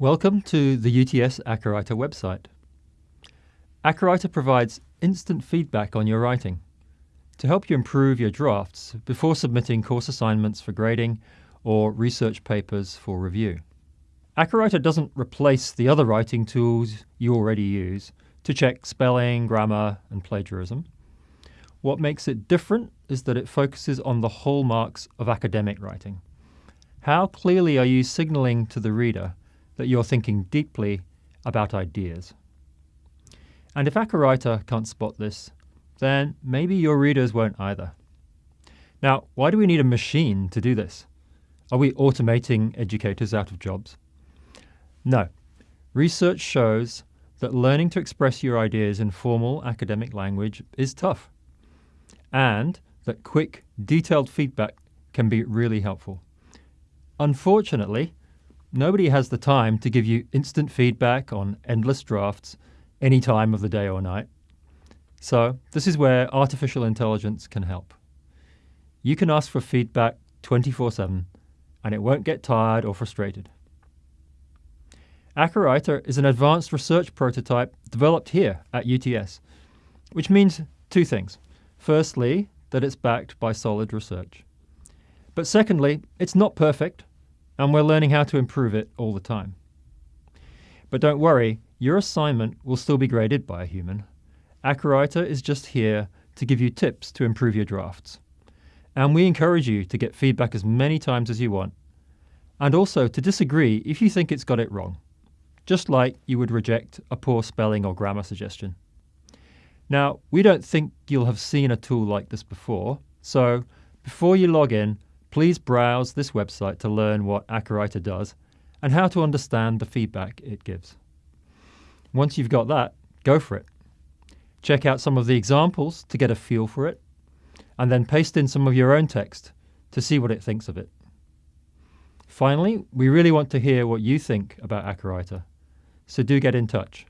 Welcome to the UTS AcaWriter website. AcaWriter provides instant feedback on your writing to help you improve your drafts before submitting course assignments for grading or research papers for review. AcaWriter doesn't replace the other writing tools you already use to check spelling, grammar, and plagiarism. What makes it different is that it focuses on the hallmarks of academic writing. How clearly are you signaling to the reader that you're thinking deeply about ideas. And if AcaWriter can't spot this, then maybe your readers won't either. Now, why do we need a machine to do this? Are we automating educators out of jobs? No. Research shows that learning to express your ideas in formal academic language is tough, and that quick, detailed feedback can be really helpful. Unfortunately, Nobody has the time to give you instant feedback on endless drafts any time of the day or night. So, this is where artificial intelligence can help. You can ask for feedback 24 7 and it won't get tired or frustrated. AcaWriter is an advanced research prototype developed here at UTS, which means two things. Firstly, that it's backed by solid research. But secondly, it's not perfect and we're learning how to improve it all the time. But don't worry, your assignment will still be graded by a human. AcaWriter is just here to give you tips to improve your drafts. And we encourage you to get feedback as many times as you want, and also to disagree if you think it's got it wrong, just like you would reject a poor spelling or grammar suggestion. Now, we don't think you'll have seen a tool like this before, so before you log in, Please browse this website to learn what AcaWriter does and how to understand the feedback it gives. Once you've got that, go for it. Check out some of the examples to get a feel for it, and then paste in some of your own text to see what it thinks of it. Finally, we really want to hear what you think about AcaWriter, so do get in touch.